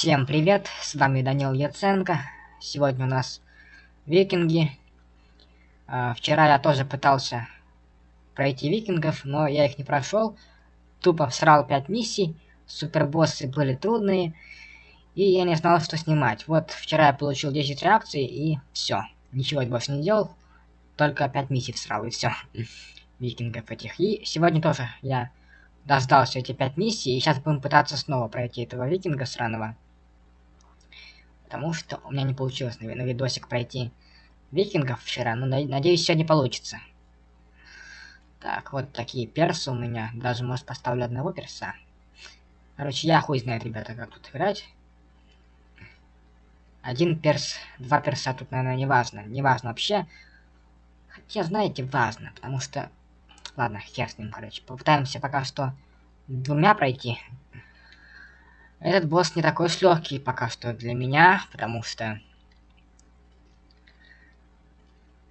Всем привет, с вами Данил Яценко. Сегодня у нас викинги. А, вчера я тоже пытался пройти викингов, но я их не прошел. Тупо всрал 5 миссий, супербоссы были трудные, и я не знал, что снимать. Вот вчера я получил 10 реакций, и все. Ничего больше не делал, только 5 миссий всрал, и все. Викингов этих. И сегодня тоже я дождался эти пять миссий, и сейчас будем пытаться снова пройти этого викинга сраного. Потому что у меня не получилось на, на видосик пройти викингов вчера, но надеюсь сегодня получится. Так, вот такие персы у меня, даже может поставлю одного перса. Короче, я хуй знает, ребята, как тут играть. Один перс, два перса тут, наверное, не важно. Не важно вообще. Хотя, знаете, важно, потому что Ладно, хер с ним, короче. Попытаемся пока что двумя пройти. Этот босс не такой уж легкий пока что для меня, потому что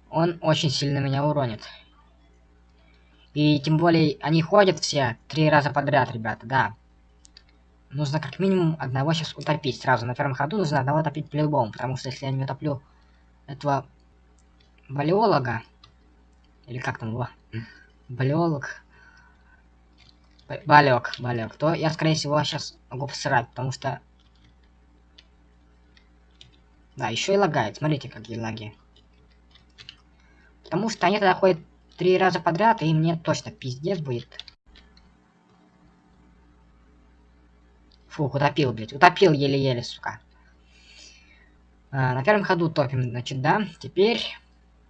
он очень сильно меня уронит. И тем более они ходят все три раза подряд, ребята, да. Нужно как минимум одного сейчас утопить сразу. На первом ходу нужно одного утопить по-любому, потому что если я не утоплю этого валиолога, или как там его, Блёлок. Балек, балек. То я, скорее всего, сейчас могу посрать, потому что... Да, еще и лагает. Смотрите, какие лаги. Потому что они тогда ходят три раза подряд, и мне точно пиздец будет. Фух, утопил, блядь. Утопил еле-еле, сука. А, на первом ходу топим, значит, да. Теперь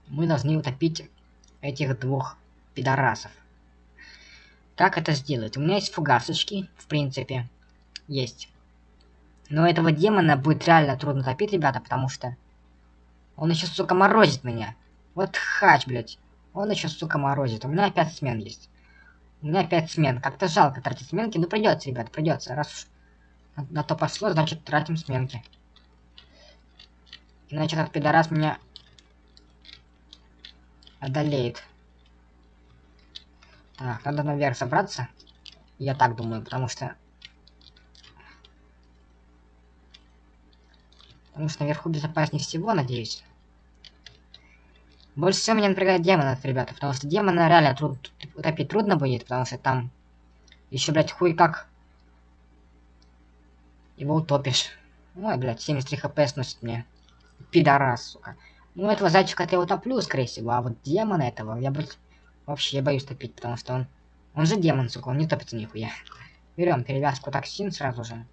мы должны утопить этих двух пидорасов. Как это сделать? У меня есть фугасочки, в принципе. Есть. Но этого демона будет реально трудно топить, ребята, потому что... Он еще, сука, морозит меня. Вот хач, блядь. Он еще, сука, морозит. У меня опять смен есть. У меня опять смен. Как-то жалко тратить сменки. Ну, придется, ребят, придется. Раз уж на, на то пошло, значит, тратим сменки. Иначе этот пидорас меня одолеет. Так, надо наверх забраться. Я так думаю, потому что... Потому что наверху безопаснее всего, надеюсь. Больше всего меня напрягает демонов, ребята, потому что демона реально труд... утопить трудно будет, потому что там еще, блядь, хуй как его утопишь. Ой, блядь, 73 хп сносит мне. Пидорас, сука. Ну, этого зайчика я утоплю, скорее всего, а вот демона этого я, блядь, Вообще, боюсь топить, потому что он... Он же демон, сука, он не топится нихуя. Берем перевязку токсин сразу же.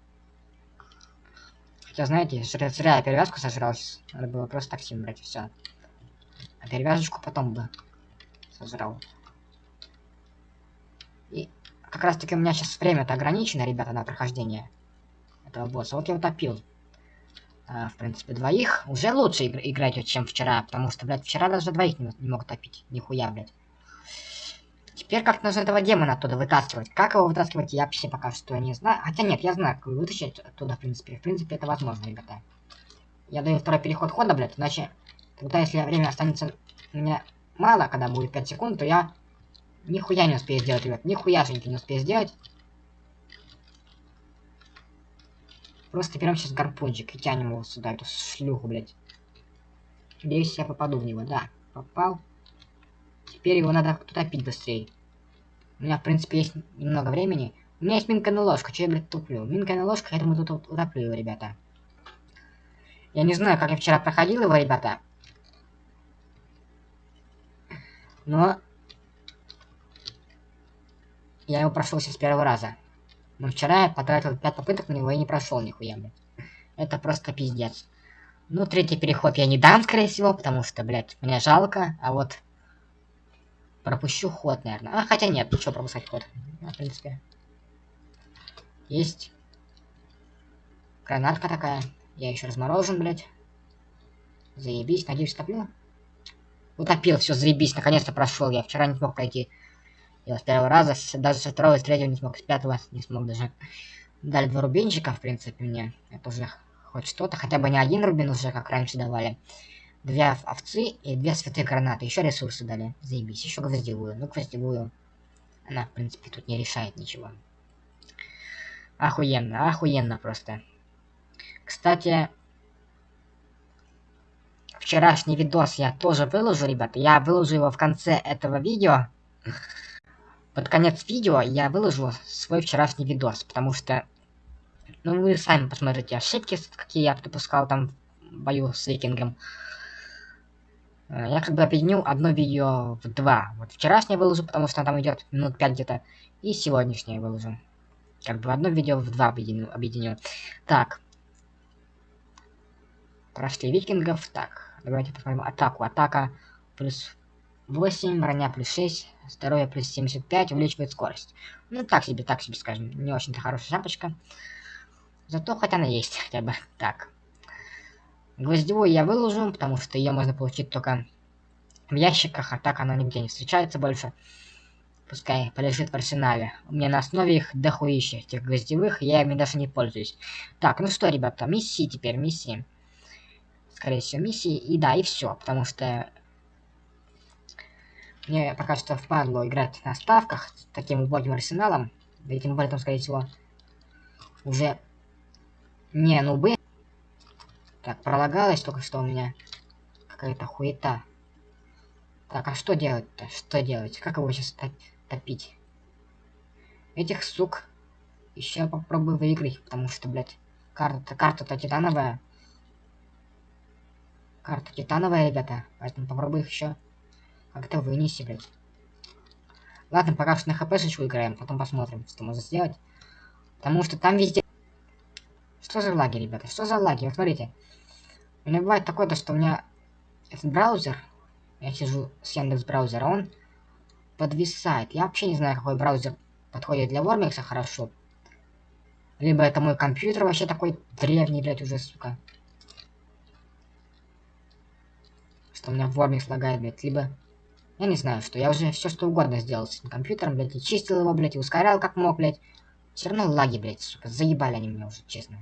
Хотя, знаете, зря, зря я перевязку сожрал. Надо было просто токсин брать, и все. А перевязочку потом бы сожрал. И как раз таки у меня сейчас время-то ограничено, ребята, на прохождение этого босса. Вот я утопил. А, в принципе, двоих. Уже лучше играть, чем вчера, потому что, блядь, вчера даже двоих не, не мог топить. Нихуя, блядь. Теперь как нужно этого демона оттуда вытаскивать. Как его вытаскивать, я вообще пока что не знаю. Хотя нет, я знаю, как вытащить оттуда, в принципе. В принципе, это возможно, ребята. Я даю второй переход хода, блядь, иначе... Тогда, если время останется у меня мало, когда будет 5 секунд, то я нихуя не успею сделать, ребят. Нихуяшеньки не успею сделать. Просто берем сейчас гарпунчик и тянем его сюда, эту шлюху, блядь. Надеюсь, я попаду в него, да. Попал. Теперь его надо топить быстрее. У меня, в принципе, есть немного времени. У меня есть минка на ложку, что я, блядь, туплю? На ложку, я думаю, тут утоплю его, ребята. Я не знаю, как я вчера проходил его, ребята. Но... Я его прошел с первого раза. Но вчера я потратил 5 попыток на него и не прошел нихуя, блядь. Это просто пиздец. Ну, третий переход я не дам, скорее всего, потому что, блядь, мне жалко. А вот Пропущу ход, наверное. А, хотя нет, что пропускать ход. Ну, в принципе. Есть. Гранатка такая. Я еще разморожен, блядь. Заебись, надеюсь, топлю. Утопил, все, заебись, наконец-то прошел. Я вчера не смог пройти. Я с первого раза, даже со второго, с третьего не смог, с пятого не смог даже. Дали два рубинчика, в принципе, мне. Это уже хоть что-то, хотя бы не один рубин уже, как раньше давали две овцы и две святые гранаты. Еще ресурсы дали. Заебись. Еще гвоздевую. Ну, гвоздевую. Она, в принципе, тут не решает ничего. Охуенно, охуенно просто. Кстати, вчерашний видос я тоже выложу, ребята. Я выложу его в конце этого видео. Под конец видео я выложу свой вчерашний видос, потому что... Ну, вы сами посмотрите ошибки, какие я допускал там в бою с викингом. Э, я как бы объединил одно видео в два. Вот вчерашнее выложу, потому что там идет минут 5 где-то. И сегодняшнее выложу. Как бы одно видео в два объединю. объединю. Так. Прошли викингов. Так, давайте посмотрим атаку. Атака плюс 8, броня плюс 6, здоровье плюс 75, увеличивает скорость. Ну, так себе, так себе, скажем. Не очень-то хорошая шапочка. Зато хоть она есть хотя бы. Так. Гвоздевую я выложу, потому что ее можно получить только в ящиках, а так она нигде не встречается больше. Пускай полежит в арсенале. У меня на основе их дохуища, этих гвоздевых, я ими даже не пользуюсь. Так, ну что, ребята, миссии теперь, миссии. Скорее всего, миссии. И да, и все, потому что мне пока что впадло играть на ставках с таким убогим арсеналом. Да и тем более там, скорее всего, уже не нубы. Так, пролагалось только что у меня какая-то хуета. Так, а что делать-то? Что делать? Как его сейчас топить? Этих сук еще попробую выиграть, потому что, блядь, карта-то карта-то титановая. Карта титановая, ребята. Поэтому попробую их еще как-то вынести, блядь. Ладно, пока что на хпшечку играем, потом посмотрим, что можно сделать. Потому что там везде... Что за лаги, ребята? Что за лаги? Вот смотрите. У меня бывает такое, то, что у меня этот браузер, я сижу с Яндекс браузера, он подвисает. Я вообще не знаю, какой браузер подходит для Вормикса хорошо. Либо это мой компьютер вообще такой древний, блядь, уже, сука. Что у меня Вормикс лагает, блядь, либо... Я не знаю, что. Я уже все что угодно сделал с этим компьютером, блядь, и чистил его, блядь, и ускорял как мог, блядь. Все равно лаги, блядь, сука, заебали они меня уже, честно.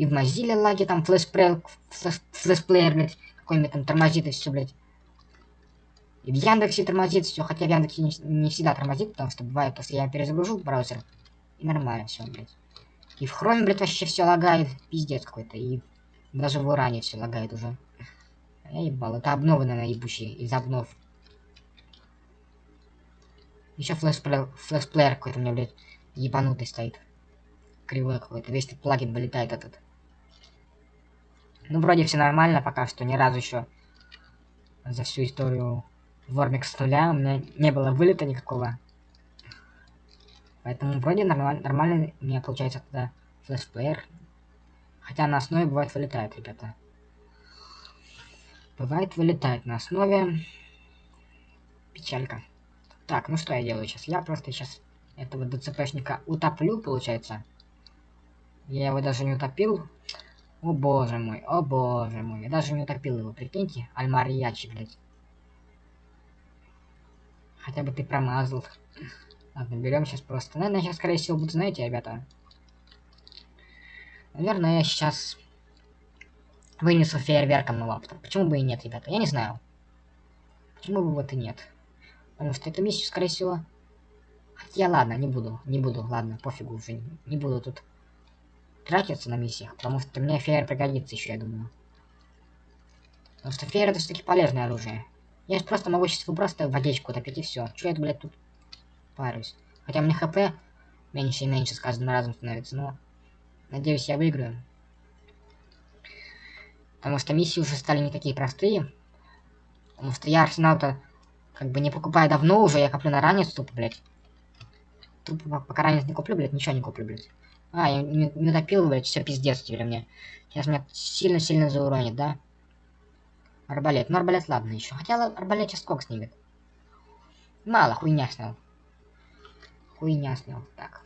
И в Mozilla лаги там флешплеер, флешплеер, блядь, какой-нибудь там тормозит и все, блядь. И в Яндексе тормозит все, хотя в Яндексе не, не всегда тормозит, потому что бывает, если я перезагружу браузер, и нормально все, блядь. И в Chrome, блядь, вообще все лагает, пиздец какой-то, и даже в Уране все лагает уже. Я ебал, это обновы, наверное, ебучие, из обнов. Еще флешплеер, флешплеер какой-то у меня, блядь, ебанутый стоит. Кривой какой-то, весь этот плагин вылетает этот. Ну, вроде все нормально пока что, ни разу еще за всю историю Вормик с нуля у меня не было вылета никакого. Поэтому вроде нормаль нормально у меня получается тогда флешплеер. Хотя на основе бывает вылетает, ребята. Бывает вылетает на основе. Печалька. Так, ну что я делаю сейчас? Я просто сейчас этого ДЦПшника утоплю, получается. Я его даже не утопил. О боже мой, о боже мой. Я даже не утопил его, прикиньте. Альмарьячи, блядь. Хотя бы ты промазал. Ладно, берем сейчас просто. Наверное, сейчас, скорее всего, буду, знаете, ребята. Наверное, я сейчас вынесу фейерверком лаптоп. Почему бы и нет, ребята? Я не знаю. Почему бы вот и нет? Потому что эту миссию, скорее всего... Хотя, ладно, не буду, не буду, ладно, пофигу уже. Не буду тут тратиться на миссиях, потому что мне фейер пригодится еще, я думаю. Потому что фейер это все-таки полезное оружие. Я же просто могу сейчас просто водичку топить и все. Че я, блядь, тут парюсь? Хотя мне хп меньше и меньше с каждым разом становится, но... Надеюсь, я выиграю. Потому что миссии уже стали не такие простые. Потому что я арсенал-то как бы не покупаю давно уже, я коплю на ранец тупо, блядь. Тупо пока ранец не куплю, блядь, ничего не куплю, блядь. А, я не, не допил, блядь, все пиздец теперь мне. Сейчас меня сильно-сильно зауронит, да? Арбалет. Ну, арбалет ладно еще. Хотя арбалет сейчас сколько снимет? Мало, хуйня снял. Хуйня снял. Так.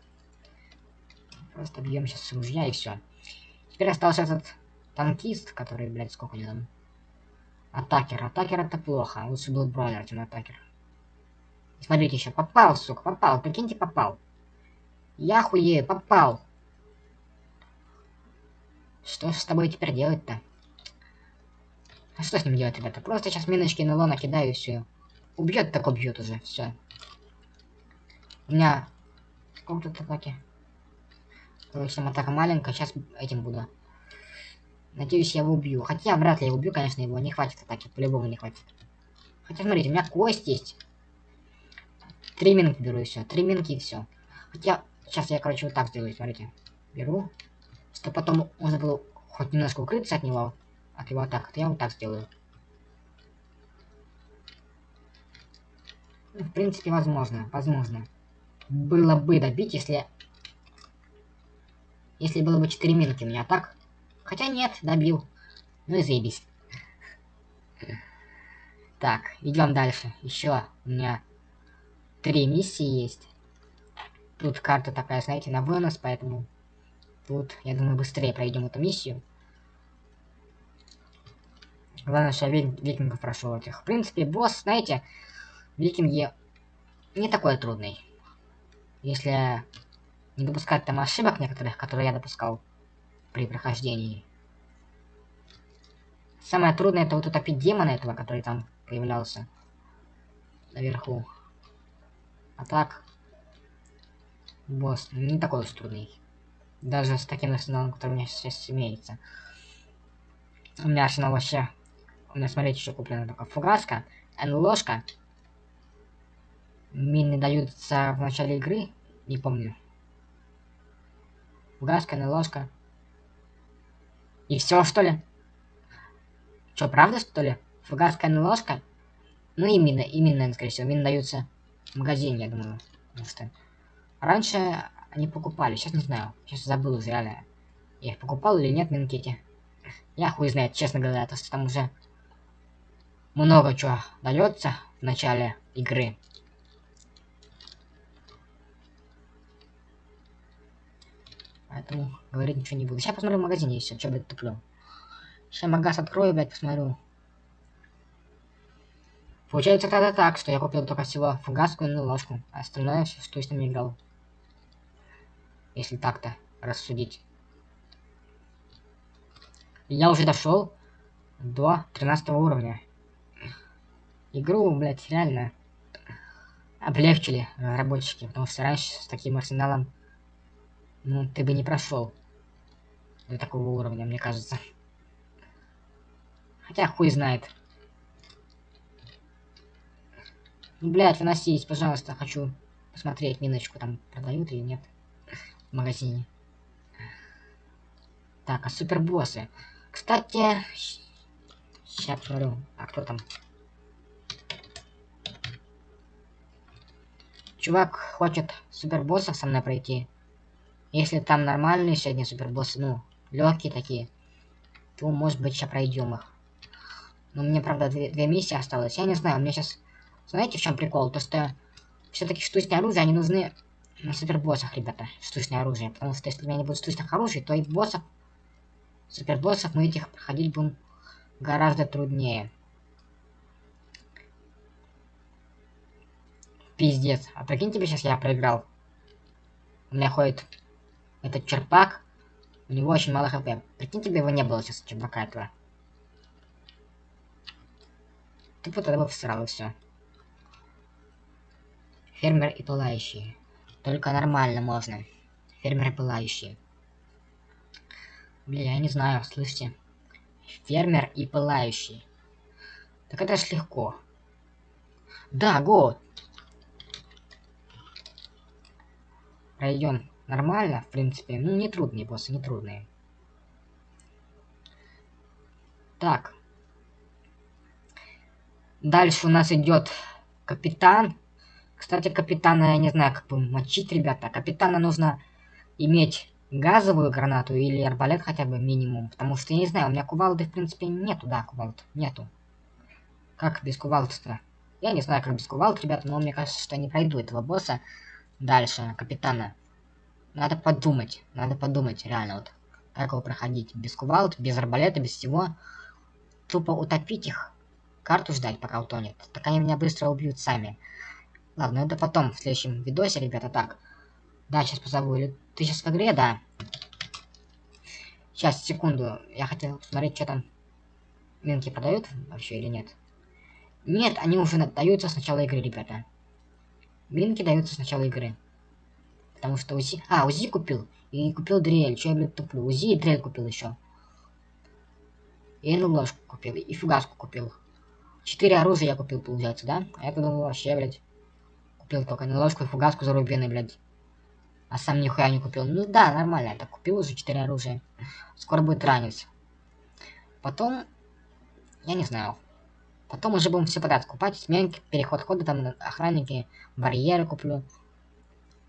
Просто бьем сейчас с ружья и все. Теперь остался этот танкист, который, блядь, сколько у него там? Атакер. Атакер это плохо. Лучше был бронер, чем атакер. Смотрите еще. Попал, сука, попал. Прикиньте, попал. Я хуею, попал. Что с тобой теперь делать-то? А что с ним делать, ребята? Просто сейчас миночки на ло накидаю и все. Убьет, так убьет уже, все. У меня... Сколько тут атаки? Короче, там атака маленькая, сейчас этим буду. Надеюсь, я его убью. Хотя, вряд ли я убью, конечно, его не хватит атаки, по-любому не хватит. Хотя, смотрите, у меня кость есть. Три минки беру и все. Три минки и все. Хотя, сейчас я, короче, вот так сделаю, смотрите. Беру. Чтобы потом можно было хоть немножко укрыться от него, от его атак. То я вот так сделаю. Ну, в принципе, возможно, возможно. Было бы добить, если... Если было бы 4 минки у меня так. Хотя нет, добил. Ну и заебись. Так, идем дальше. Еще у меня три миссии есть. Тут карта такая, знаете, на вынос, поэтому тут, я думаю, быстрее пройдем эту миссию. Главное, что я викингов прошел этих. В принципе, босс, знаете, викинги не такой трудный. Если не допускать там ошибок некоторых, которые я допускал при прохождении. Самое трудное это вот утопить демона этого, который там появлялся наверху. А так, босс не такой уж трудный. Даже с таким арсеналом, который у меня сейчас имеется. У меня арсенал вообще... У меня, смотрите, что куплено только фугаска, ложка. Мины даются в начале игры, не помню. Фугаска, ложка. И все, что ли? Что, правда, что ли? Фугаска, ложка? Ну, именно, именно, скорее всего, мины даются в магазине, я думаю. Потому что раньше они покупали, сейчас не знаю. Сейчас забыл уже, реально. Я их покупал или нет, минкети. Я хуй знает, честно говоря, то что там уже много чего дается в начале игры. Поэтому говорить ничего не буду. Сейчас посмотрю в магазине еще, что, блядь, туплю. Сейчас магаз открою, блядь, посмотрю. Получается тогда так, что я купил только всего фугаску и ложку, а остальное все, что я с ними играл. Если так-то рассудить. Я уже дошел до 13 уровня. Игру, блядь, реально облегчили разработчики, потому что раньше с таким арсеналом, ну, ты бы не прошел до такого уровня, мне кажется. Хотя хуй знает. Ну, блядь, выносись, пожалуйста, хочу посмотреть миночку, там продают или нет магазине. Так, а супербоссы. Кстати, сейчас посмотрю, а кто там? Чувак хочет супербоссов со мной пройти. Если там нормальные сегодня супербоссы, ну, легкие такие, то, может быть, сейчас пройдем их. Но мне, правда, две, две миссии осталось. Я не знаю, у меня сейчас знаете, в чем прикол? То, что все-таки штучные оружия, они нужны на супербоссах, ребята. Штучное оружие. Потому что если у меня не будет штучных оружий, то и боссов, супербоссов мы этих проходить будем гораздо труднее. Пиздец. А прикинь тебе сейчас я проиграл. У меня ходит этот черпак. У него очень мало хп. Прикинь тебе его не было сейчас, черпака этого. Тупо тогда бы всрал и все. Фермер и пылающие. Только нормально можно. Фермер и пылающие. Бля, я не знаю, слышите? Фермер и пылающий. Так это ж легко. Да, год. Пройдем нормально, в принципе. Ну, не трудные боссы, не трудные. Так. Дальше у нас идет капитан кстати, капитана, я не знаю, как бы мочить, ребята. Капитана нужно иметь газовую гранату или арбалет хотя бы минимум. Потому что, я не знаю, у меня кувалды, в принципе, нету, да, кувалд. Нету. Как без кувалд-то? Я не знаю, как без кувалд, ребята, но мне кажется, что я не пройду этого босса дальше, капитана. Надо подумать, надо подумать, реально, вот, как его проходить. Без кувалд, без арбалета, без всего. Тупо утопить их. Карту ждать, пока утонет. Так они меня быстро убьют сами. Ладно, это потом, в следующем видосе, ребята. Так. Да, сейчас позову. Ты сейчас в игре, да? Сейчас, секунду. Я хотел посмотреть, что там. Минки продают вообще или нет? Нет, они уже даются с начала игры, ребята. Минки даются с начала игры. Потому что УЗИ... А, УЗИ купил. И купил дрель. Че я, блядь, туплю? УЗИ и дрель купил еще. И ложку купил. И фугаску купил. Четыре оружия я купил, получается, да? А я подумал, вообще, блядь. Купил только ложку и фугаску за рубины, блядь. А сам нихуя не купил. Ну да, нормально. Я так купил уже четыре оружия. Скоро будет ранец. Потом... Я не знаю. Потом уже будем все подряд купать. Сменки, переход хода, там охранники, барьеры куплю.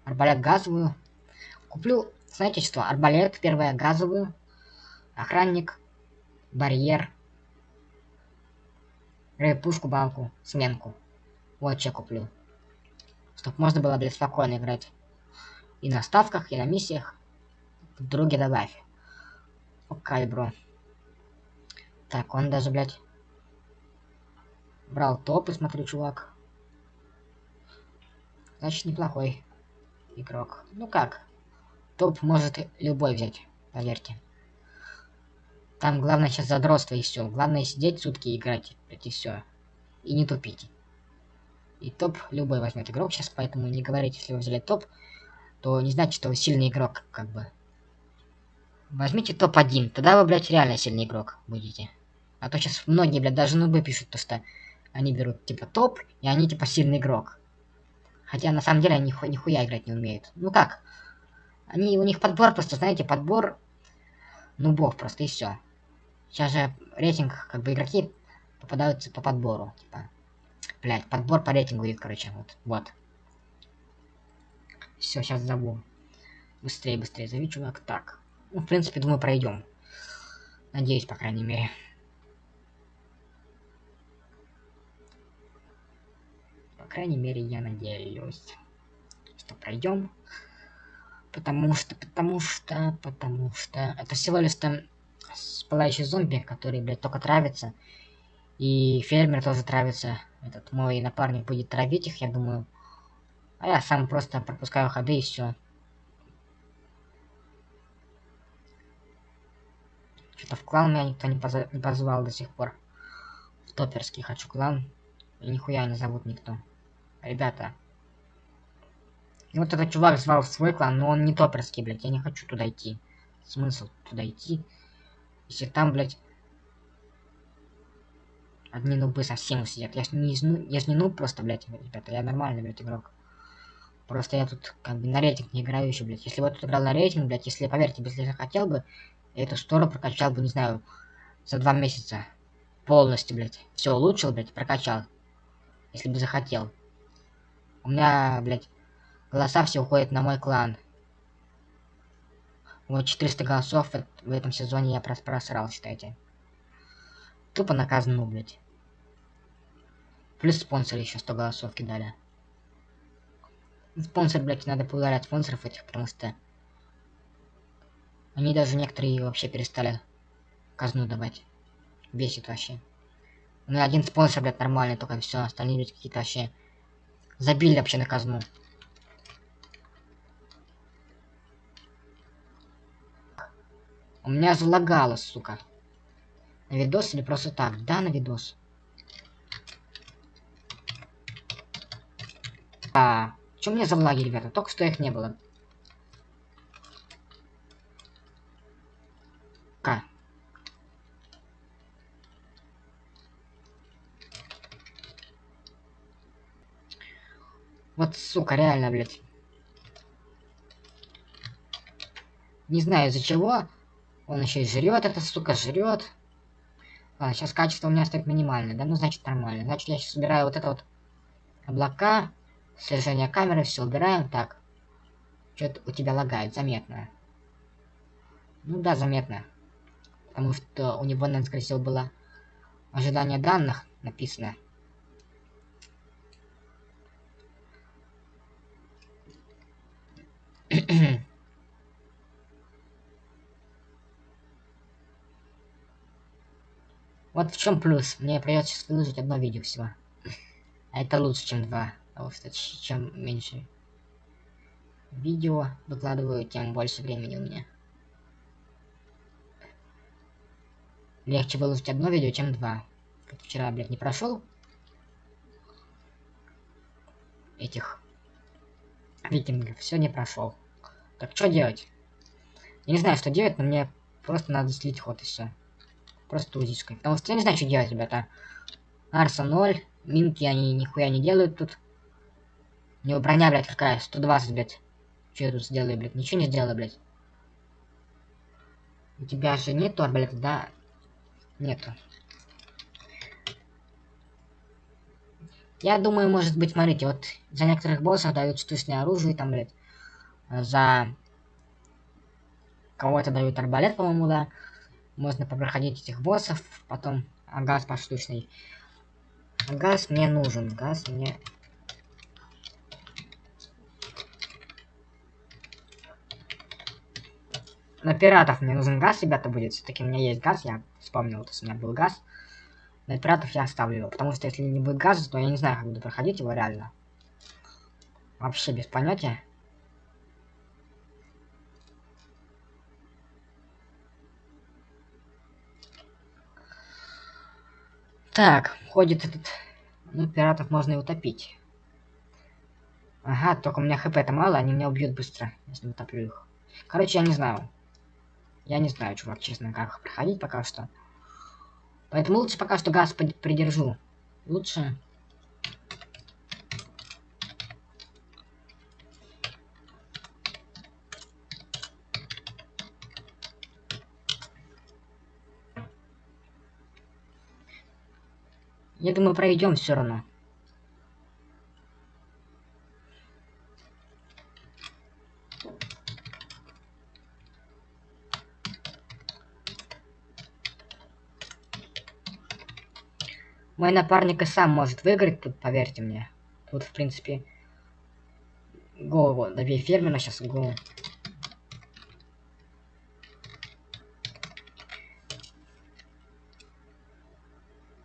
Арбалет газовую. Куплю, знаете что, арбалет первое газовую. Охранник, барьер. Пушку, балку, сменку. Вот что куплю. Чтоб можно было, блядь, спокойно играть. И на ставках, и на миссиях. Други добавь. Окей, бро. Так, он даже, блядь, брал топы, смотрю, чувак. Значит, неплохой игрок. Ну как, топ может любой взять, поверьте. Там главное сейчас задротство и все. Главное сидеть сутки играть, и все. И не тупить. И топ любой возьмет игрок сейчас, поэтому не говорите, если вы взяли топ, то не значит, что вы сильный игрок, как бы. Возьмите топ-1, тогда вы, блядь, реально сильный игрок будете. А то сейчас многие, блядь, даже нубы пишут, то что они берут, типа, топ, и они, типа, сильный игрок. Хотя, на самом деле, они ниху нихуя играть не умеют. Ну как? Они, у них подбор просто, знаете, подбор нубов просто, и все. Сейчас же рейтинг, как бы, игроки попадаются по подбору, типа. Блять, подбор по рейтингу идет, короче, вот, вот. Все, сейчас забыл. Быстрее, быстрее зови, чувак. Так. Ну, в принципе, думаю, пройдем. Надеюсь, по крайней мере. По крайней мере, я надеюсь, что пройдем. Потому что, потому что, потому что... Это всего лишь там пылающий зомби, который, блядь, только травится. И фермер тоже травится. Этот мой напарник будет травить их, я думаю. А я сам просто пропускаю ходы и все. Что-то в клан меня никто не, поза не позвал до сих пор. В топерский хочу клан. И нихуя не зовут никто. Ребята. И вот этот чувак звал в свой клан, но он не топерский, блядь. Я не хочу туда идти. Смысл туда идти? Если там, блядь, одни нубы совсем сидят. Я ж не, ну, я ж не нуб просто, блядь, ребята. Я нормальный, блядь, игрок. Просто я тут как бы на рейтинг не играю еще, блядь. Если бы я тут играл на рейтинг, блядь, если, поверьте, если я захотел бы, я эту стору прокачал бы, не знаю, за два месяца. Полностью, блядь. Все улучшил, блядь, прокачал. Если бы захотел. У меня, блядь, голоса все уходят на мой клан. Вот 400 голосов в этом сезоне я прос просрал, считайте. Тупо наказан, блядь. Плюс спонсоры еще 100 голосов кидали. Спонсор, блядь, надо поударять спонсоров этих, потому что... Они даже некоторые вообще перестали казну давать. Бесит вообще. У меня один спонсор, блядь, нормальный, только все, остальные, блядь, какие-то вообще... Забили вообще на казну. У меня залагало, сука. На видос или просто так? Да, на видос. А, что мне за влаги, ребята? Только что их не было. К. Вот, сука, реально, блядь. Не знаю из-за чего. Он еще и жрет, это сука, жрет. А, сейчас качество у меня стоит минимальное, да? Ну, значит, нормально. Значит, я сейчас собираю вот это вот облака, слежение камеры, все убираем. Так. Что-то у тебя лагает, заметно. Ну да, заметно. Потому что у него, наверное, скорее всего, было ожидание данных написано. Вот в чем плюс. Мне придется выложить одно видео всего. А это лучше, чем два. А кстати, чем меньше видео выкладываю, тем больше времени у меня. Легче выложить одно видео, чем два. Как вчера, блядь, не прошел этих викингов. Все не прошел. Так, что делать? Я не знаю, что делать, но мне просто надо слить ход и все. Просто узичкой. Потому что я не знаю, что делать, ребята. Арса 0. Минки они нихуя не делают тут. У него броня, блядь, какая? 120, блядь. Что я тут сделаю, блядь? Ничего не сделаю, блядь. У тебя же нет арбалета, да? Нету. Я думаю, может быть, смотрите, вот за некоторых боссов дают штучное оружие, там, блядь, за кого-то дают арбалет, по-моему, да. Можно попроходить этих боссов, потом а газ поштучный. Газ мне нужен, газ мне... На пиратов мне нужен газ, ребята, будет. Все-таки у меня есть газ, я вспомнил, что у меня был газ. На пиратов я оставлю его, потому что если не будет газа, то я не знаю, как буду проходить его реально. Вообще без понятия. Так, ходит этот... Ну, пиратов можно и утопить. Ага, только у меня хп-то мало, они меня убьют быстро, если утоплю их. Короче, я не знаю. Я не знаю, чувак, честно, как проходить пока что. Поэтому лучше пока что газ придержу. Лучше... Я думаю, пройдем все равно. Мой напарник и сам может выиграть тут, поверьте мне. Тут, в принципе, голову добей фермера сейчас голову.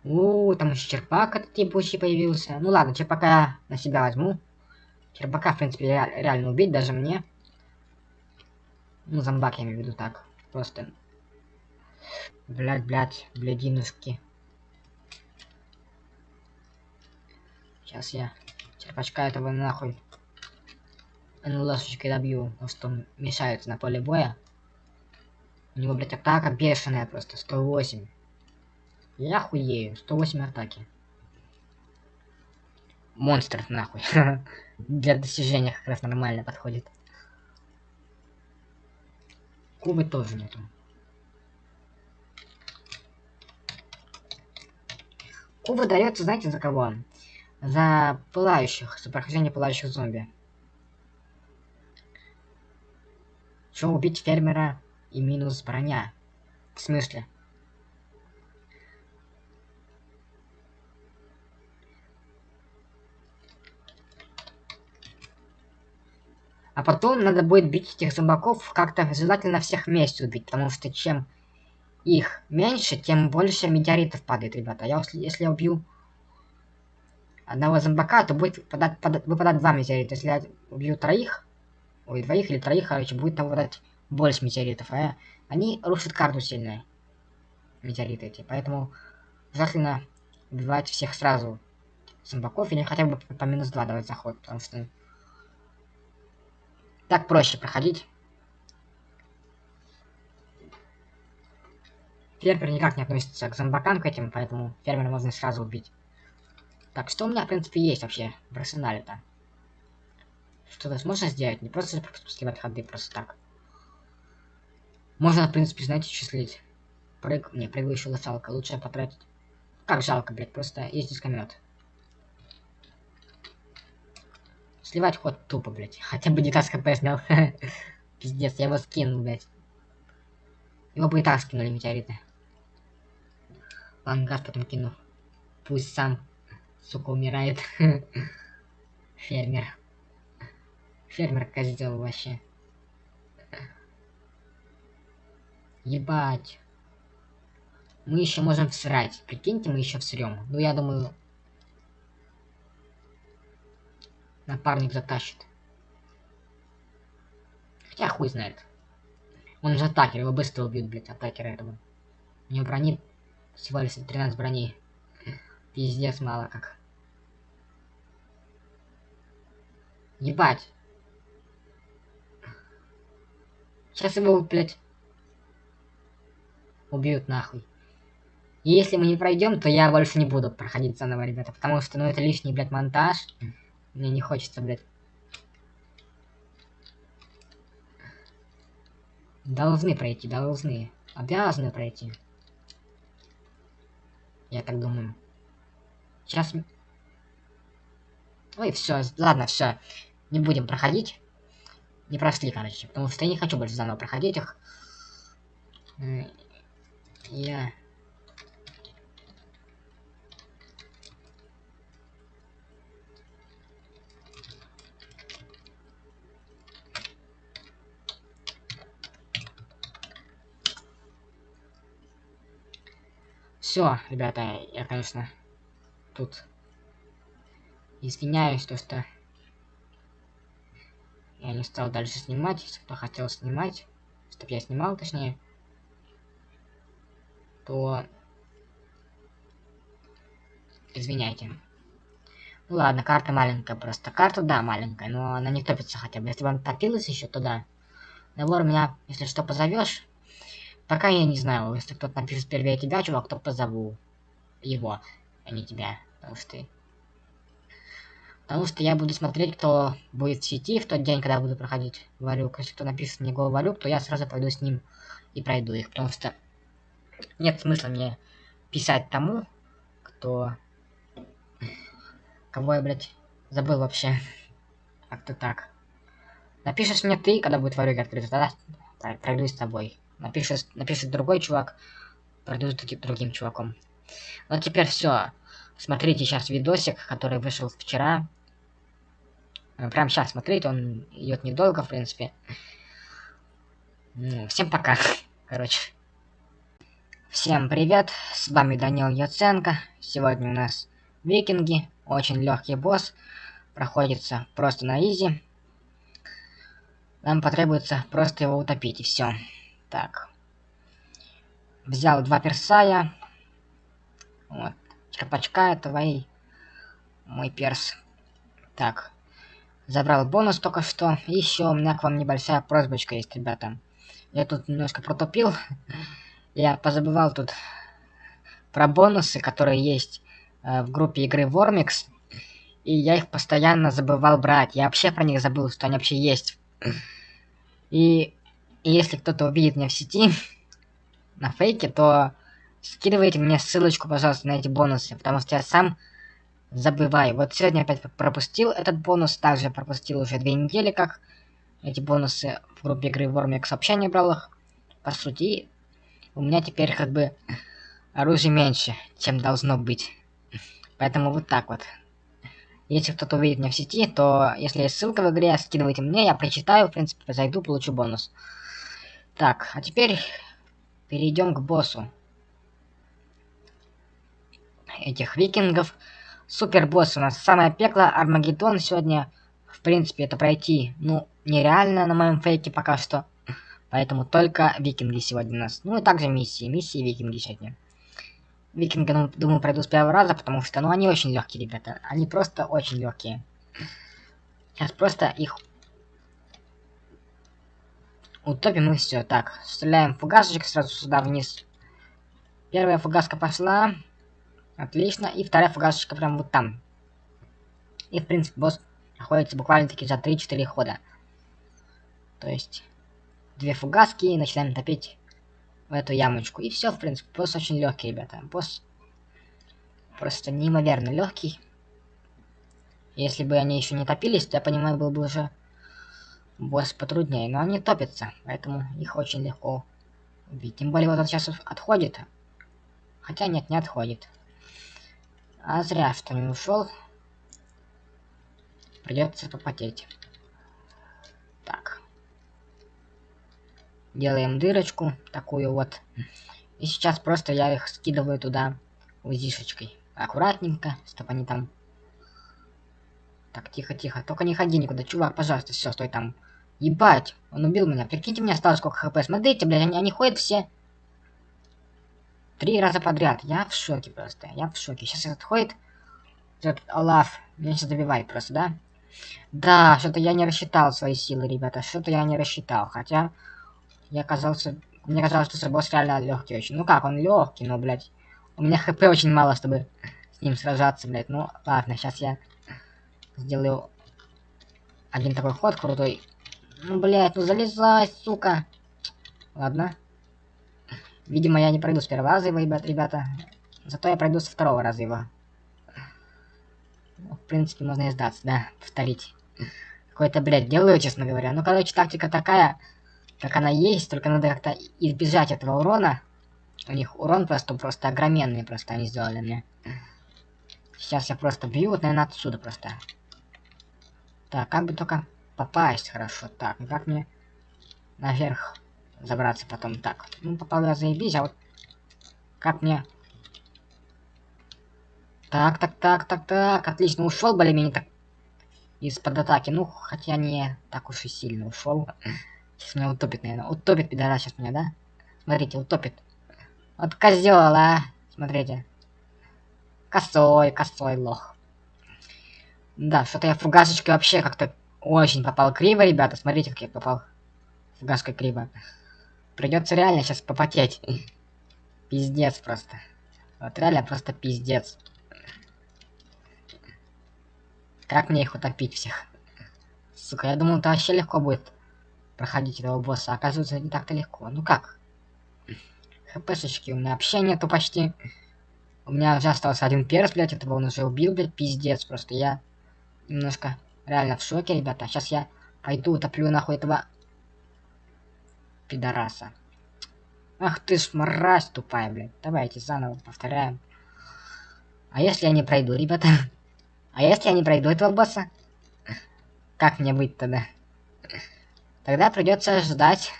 У, там еще черпак этот ебучий появился. Ну ладно, черпака я на себя возьму. Черпака, в принципе, ре реально убить даже мне. Ну, зомбак я имею в виду так. Просто. Блять, блять, блядинушки. Сейчас я черпачка этого нахуй НЛСочкой добью, потому что он мешается на поле боя. У него, блядь, атака бешеная просто, 108. Я хуею, 108 атаки. Монстр, нахуй. Для достижения как раз нормально подходит. Кубы тоже нету. Куба дается, знаете, за кого? За пылающих, за прохождение пылающих зомби. Что убить фермера и минус броня? В смысле? А потом надо будет бить этих зомбаков как-то желательно всех вместе убить, потому что чем их меньше, тем больше метеоритов падает, ребята. Я, если, я убью одного зомбака, то будет выпадать, под, выпадать два метеорита. Если я убью троих, ой, двоих или троих, короче, будет там выпадать больше метеоритов. А они рушат карту сильно, метеориты эти. Поэтому желательно убивать всех сразу зомбаков или хотя бы по минус 2 давать заход, потому что так проще проходить. Фермер никак не относится к зомбакам к этим, поэтому фермера можно сразу убить. Так, что у меня, в принципе, есть вообще в арсенале-то? Что-то можно сделать? Не просто сливать ходы, просто так. Можно, в принципе, знаете, числить. Прыг... Не, прыгающую лошалка лучше потратить. Как жалко, блядь, просто есть дискомет. Сливать ход тупо, блядь. Хотя бы не так хп снял. Пиздец, я его скинул, блядь. Его бы и так скинули метеориты. Ладно, газ потом кину. Пусть сам сука, умирает. Фермер. Фермер козел вообще. Ебать. Мы еще можем всрать. Прикиньте, мы еще всрем. Ну, я думаю... Напарник затащит. Хотя хуй знает. Он же атакер, его быстро убьют, блядь, атакера этого. У него брони всего лишь 13 брони. Пиздец мало как. Ебать. Сейчас его, блядь, убьют нахуй. И если мы не пройдем, то я больше не буду проходить заново, ребята, потому что, ну, это лишний, блядь, монтаж. Мне не хочется, блядь. Должны пройти, должны. Обязаны пройти. Я так думаю. Сейчас... Ой, все, ладно, все. Не будем проходить. Не прошли, короче. Потому что я не хочу больше заново проходить их. Я... Все, ребята, я, конечно, тут извиняюсь, то что я не стал дальше снимать, если кто хотел снимать, чтобы я снимал, точнее, то извиняйте. Ну ладно, карта маленькая просто. Карта, да, маленькая, но она не топится хотя бы. Если бы она топилась еще, то да. Набор меня, если что, позовешь, Пока я не знаю, если кто-то напишет первее тебя, чувак, то позову его, а не тебя. Потому что... Потому что я буду смотреть, кто будет в сети в тот день, когда буду проходить валюк. Если кто напишет мне гол валюк, то я сразу пойду с ним и пройду их. Потому что нет смысла мне писать тому, кто... Кого я, блядь, забыл вообще. Как-то так. Напишешь мне ты, когда будет валюк открыта, тогда пройду с тобой напишет, напишет другой чувак, пройду с другим чуваком. Ну теперь все. Смотрите сейчас видосик, который вышел вчера. Э, прям сейчас смотрите, он идет недолго, в принципе. Всем пока. Короче. Всем привет, с вами Данил Яценко. Сегодня у нас викинги, очень легкий босс. Проходится просто на изи. Нам потребуется просто его утопить и все. Так. Взял два персая. Вот. Черпачка это твои. Мой перс. Так. Забрал бонус только что. Еще у меня к вам небольшая просьбочка есть, ребята. Я тут немножко протупил. Я позабывал тут про бонусы, которые есть э, в группе игры Вормикс. И я их постоянно забывал брать. Я вообще про них забыл, что они вообще есть. И если кто-то увидит меня в сети, на фейке, то скидывайте мне ссылочку, пожалуйста, на эти бонусы, потому что я сам забываю. Вот сегодня опять пропустил этот бонус, также пропустил уже две недели, как эти бонусы в группе игры Вормик сообщения брал их. По сути, у меня теперь как бы оружия меньше, чем должно быть. Поэтому вот так вот. Если кто-то увидит меня в сети, то если есть ссылка в игре, скидывайте мне, я прочитаю, в принципе, зайду, получу бонус. Так, а теперь перейдем к боссу. Этих викингов. Супер босс у нас самое пекло, Армагеддон сегодня. В принципе, это пройти, ну, нереально на моем фейке пока что. Поэтому только викинги сегодня у нас. Ну и также миссии. Миссии викинги сегодня. Викинги, ну, думаю, пройду с первого раза, потому что, ну, они очень легкие, ребята. Они просто очень легкие. Сейчас просто их Утопим и все. Так, стреляем фугасочек сразу сюда вниз. Первая фугаска пошла. Отлично. И вторая фугасочка прям вот там. И, в принципе, босс находится буквально-таки за 3-4 хода. То есть, две фугаски и начинаем топить в эту ямочку. И все, в принципе, босс очень легкий, ребята. Босс просто неимоверно легкий. Если бы они еще не топились, то я понимаю, был бы уже босс потруднее, но они топятся, поэтому их очень легко убить. Тем более вот он сейчас отходит. Хотя нет, не отходит. А зря, что не ушел. Придется попотеть. Так. Делаем дырочку, такую вот. И сейчас просто я их скидываю туда узишечкой. Аккуратненько, чтобы они там... Так, тихо-тихо. Только не ходи никуда, чувак, пожалуйста, все, стой там. Ебать, он убил меня. Прикиньте, мне осталось сколько хп. Смотрите, блядь, они, они ходят все... Три раза подряд. Я в шоке просто. Я в шоке. Сейчас этот ходит. Этот Олаф. Меня сейчас добивает просто, да? Да, что-то я не рассчитал свои силы, ребята. Что-то я не рассчитал. Хотя Я казался... Мне казалось, что босс реально легкий очень. Ну как, он легкий, но, блядь. У меня хп очень мало, чтобы с ним сражаться, блядь. Ну, ладно, сейчас я сделаю один такой ход крутой. Ну, блядь, ну залезай, сука. Ладно. Видимо, я не пройду с первого раза его, ребят, ребята. Зато я пройду со второго раза его. Ну, в принципе, можно и сдаться, да, повторить. Какой-то, блядь, делаю, честно говоря. Ну, короче, тактика такая, как она есть, только надо как-то избежать этого урона. У них урон просто, просто огроменный, просто они сделали мне. Сейчас я просто бью, вот, наверное, отсюда просто. Так, как бы только попасть хорошо. Так, как мне наверх забраться потом? Так, ну попал я заебись, а вот как мне... Так, так, так, так, так, отлично, ушел более-менее так из-под атаки. Ну, хотя не так уж и сильно ушел. Сейчас меня утопит, наверное. Утопит, пидорас, сейчас меня, да? Смотрите, утопит. Вот козел, а. Смотрите. Косой, косой лох. Да, что-то я фугасочкой вообще как-то очень попал криво, ребята. Смотрите, как я попал. Фугаской криво. Придется реально сейчас попотеть. Пиздец просто. Вот реально просто пиздец. Как мне их утопить всех? Сука, я думал, это вообще легко будет проходить этого босса. Оказывается, не так-то легко. Ну как? ХПшечки у меня вообще нету почти. У меня уже остался один перс, блядь, этого он уже убил, блядь, пиздец. Просто я немножко реально в шоке, ребята. Сейчас я пойду утоплю нахуй этого пидораса. Ах ты ж мразь тупая, блядь. Давайте заново повторяем. А если я не пройду, ребята? А если я не пройду этого босса? Как мне быть тогда? Тогда придется ждать.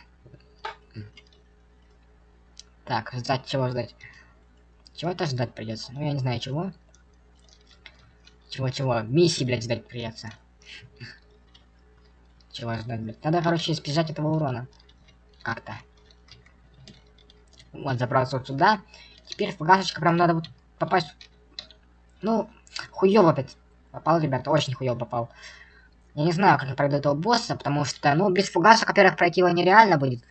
Так, ждать чего ждать? Чего-то ждать придется. Ну я не знаю чего. Чего-чего? Миссии, блядь, ждать придется. Чего ждать, блядь? Надо, короче, избежать этого урона. Как-то. Вот, забрался вот сюда. Теперь фугасочка прям надо вот попасть. Ну, хуёво опять попал, ребята, очень хуёво попал. Я не знаю, как я пройду этого босса, потому что, ну, без фугаса, во-первых, пройти его нереально будет.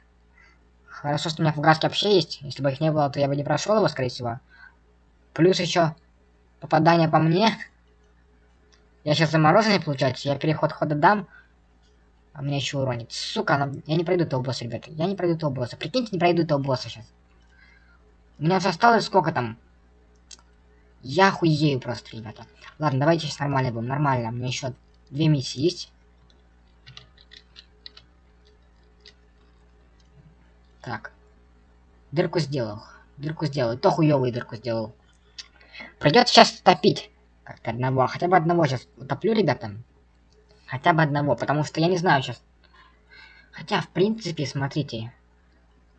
Хорошо, что у меня фугаски вообще есть. Если бы их не было, то я бы не прошел его, скорее всего. Плюс еще попадание по мне. Я сейчас замороженный, получается. Я переход хода дам. А меня еще уронит. Сука, она... я не пройду этого босса, ребята. Я не пройду этого босса. Прикиньте, не пройду этого босса сейчас. У меня осталось сколько там? Я хуею просто, ребята. Ладно, давайте сейчас нормально будем. Нормально. У меня еще две миссии есть. Так. Дырку сделал. Дырку сделал. То хуёвую дырку сделал. Придется сейчас топить. Как-то одного. Хотя бы одного сейчас утоплю, ребята. Хотя бы одного, потому что я не знаю сейчас. Хотя, в принципе, смотрите.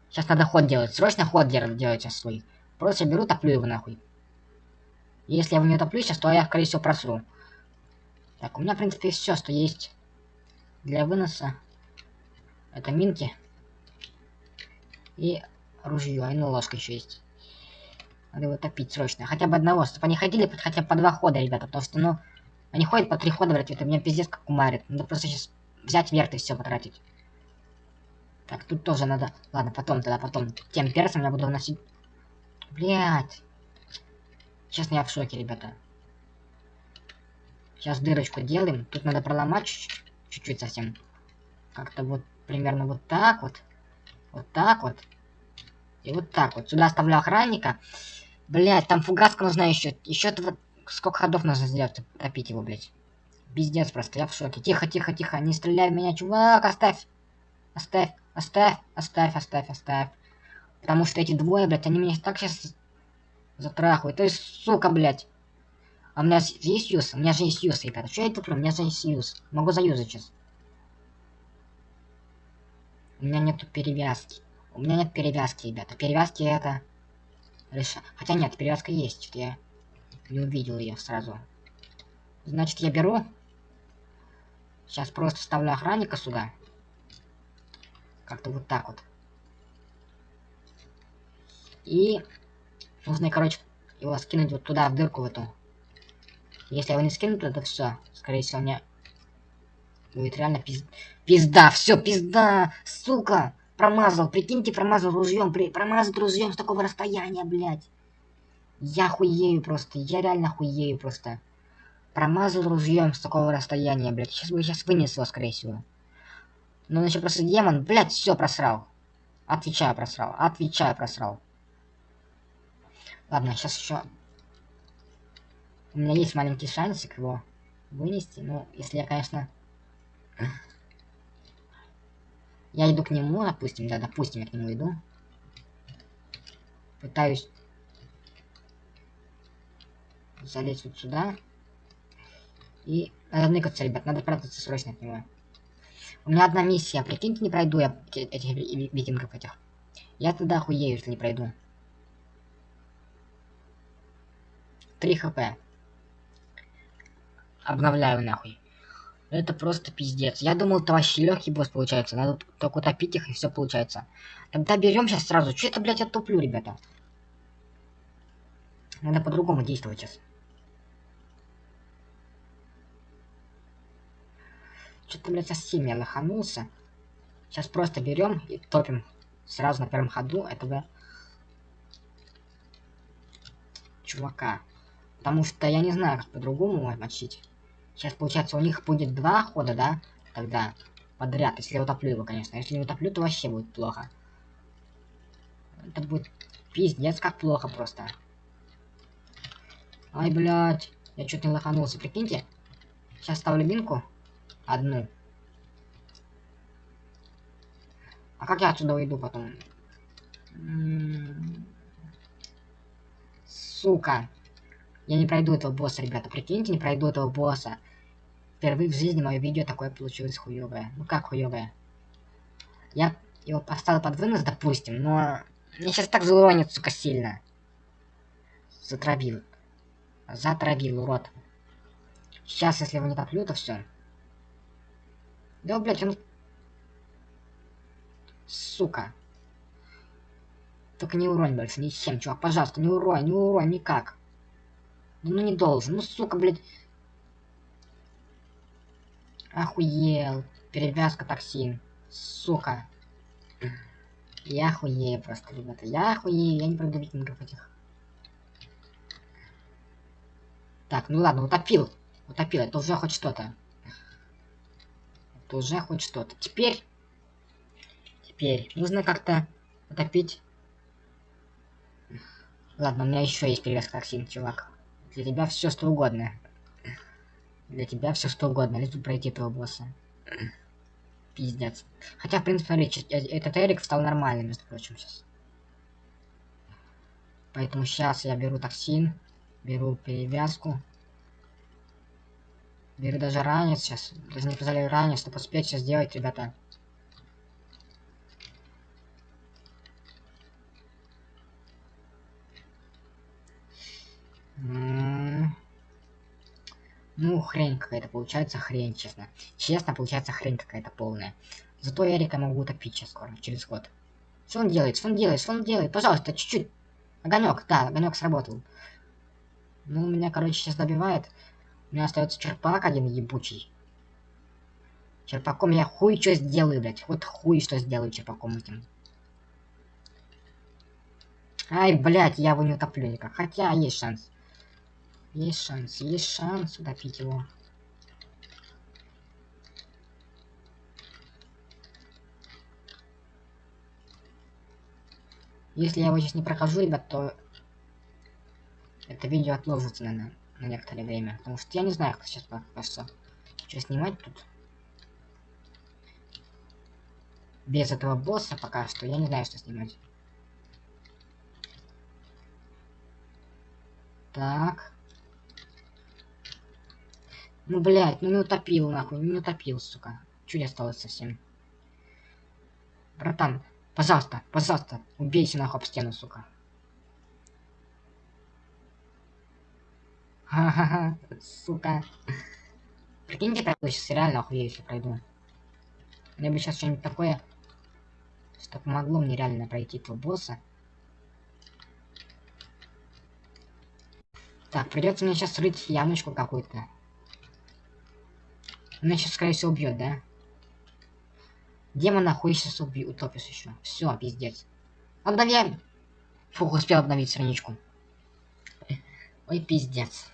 Сейчас надо ход делать. Срочно ход делать, сейчас свой. Просто беру, топлю его нахуй. Если я его не топлю сейчас, то я, скорее всего, просру. Так, у меня, в принципе, все, что есть для выноса. Это минки. И ружье, и ну ложка еще есть. Надо его топить срочно. Хотя бы одного, чтобы они ходили хотя бы по два хода, ребята. Потому что, ну, они ходят по три хода, блядь, это меня пиздец как умарит. Надо просто сейчас взять верт и все потратить. Так, тут тоже надо... Ладно, потом тогда, потом. Тем персом я буду вносить... Блядь. Честно, я в шоке, ребята. Сейчас дырочку делаем. Тут надо проломать чуть-чуть совсем. Как-то вот примерно вот так вот. Вот так вот. И вот так вот. Сюда оставлю охранника. Блять, там фугаска нужна еще. Еще сколько ходов нужно сделать, топить его, блять. Пиздец просто, я в шоке. Тихо, тихо, тихо. Не стреляй в меня, чувак, оставь. Оставь, оставь, оставь, оставь, оставь. Потому что эти двое, блядь, они меня так сейчас затрахивают. То есть, сука, блядь. А у меня есть юз? У меня же есть юз, ребята. Что я туплю? У меня же есть юз. Могу заюзать сейчас. У меня нету перевязки. У меня нет перевязки, ребята. Перевязки это... Реша... Хотя нет, перевязка есть. Что я не увидел ее сразу. Значит, я беру. Сейчас просто ставлю охранника сюда. Как-то вот так вот. И нужно, короче, его скинуть вот туда, в дырку в эту. Если его не скинуть, то это все. Скорее всего, мне будет реально пиз... пизда. Все, пизда, сука. промазал, прикиньте, промазал ружьем, при... промазал ружьем с такого расстояния, блядь. Я хуею просто, я реально хуею просто. Промазал ружьем с такого расстояния, блядь. Сейчас бы сейчас вынес его, скорее всего. Но он еще просто демон, блядь, все просрал. Отвечаю, просрал. Отвечаю, просрал. Ладно, сейчас еще... У меня есть маленький шансик его вынести. Ну, если я, конечно... Я иду к нему, допустим, да, допустим, я к нему иду. Пытаюсь залезть вот сюда. И надо ныкаться, ребят, надо прятаться срочно от него. У меня одна миссия, прикиньте, не пройду я этих викингов этих. Я тогда охуею, если не пройду. 3 хп. Обновляю нахуй. Это просто пиздец. Я думал, это вообще легкий босс получается. Надо только утопить их и все получается. Тогда берем сейчас сразу. Че это, блядь, я туплю, ребята? Надо по-другому действовать сейчас. Что-то, блядь, совсем я лоханулся. Сейчас просто берем и топим сразу на первом ходу этого чувака. Потому что я не знаю, как по-другому мочить. Сейчас, получается, у них будет два хода, да? Тогда подряд, если я утоплю его, конечно. Если не утоплю, то вообще будет плохо. Это будет пиздец, как плохо просто. Ай, блядь. Я чуть не лоханулся, прикиньте. Сейчас ставлю минку. Одну. А как я отсюда уйду потом? М-м-м. Сука. Я не пройду этого босса, ребята. Прикиньте, не пройду этого босса. Впервые в жизни мое видео такое получилось хуевое. Ну как хуевое? Я его поставил под вынос, допустим, но... Мне сейчас так залонит, сука, сильно. Затравил. Затравил, урод. Сейчас, если его не топлю, то все. Да, блядь, он... Сука. Только не уронь больше, ни с чем, чувак, пожалуйста, не уронь, не уронь, никак. Ну не должен. Ну, сука, блядь. Охуел. Перевязка токсин. Сука. Я охуею просто, ребята. Я охуею. Я не пройду викингов этих. Так, ну ладно, утопил. Утопил. Это уже хоть что-то. Это уже хоть что-то. Теперь... Теперь нужно как-то утопить... Ладно, у меня еще есть перевязка токсин, чувак. Для тебя все что угодно. Для тебя все что угодно, лишь бы пройти этого босса. Пиздец. Хотя, в принципе, смотри, э, этот Эрик стал нормальным, между прочим, сейчас. Поэтому сейчас я беру токсин, беру перевязку. Беру даже ранец сейчас. Даже не позволяю ранец, чтобы успеть сейчас сделать, ребята. Ну, хрень какая-то получается, хрень, честно. Честно, получается хрень какая-то полная. Зато Эрика могу утопить сейчас скоро, через год. Что он делает? Что он делает? Что он делает? Пожалуйста, чуть-чуть. Огонек, да, огонек сработал. Ну, меня, короче, сейчас добивает. У меня остается черпак один ебучий. Черпаком я хуй что сделаю, блядь. Вот хуй что сделаю черпаком этим. Ай, блядь, я его не утоплю никак. Хотя есть шанс. Есть шанс, есть шанс утопить его. Если я его сейчас не прохожу, ребят, то это видео отложится, наверное, на некоторое время. Потому что я не знаю, как сейчас что. Что снимать тут. Без этого босса пока что я не знаю, что снимать. Так. Ну, блядь, ну не утопил, нахуй, не утопил, сука. Чуть осталось совсем. Братан, пожалуйста, пожалуйста, убейся нахуй об стену, сука. Ха-ха-ха, сука. Прикиньте, я сейчас реально охуею, если пройду. Мне бы сейчас что-нибудь такое, что помогло мне реально пройти этого босса. Так, придется мне сейчас рыть ямочку какую-то. Она сейчас, скорее всего, убьет, да? Демон находится в утопис еще. Все, пиздец. Обновляем. Фух, успел обновить страничку. Ой, пиздец.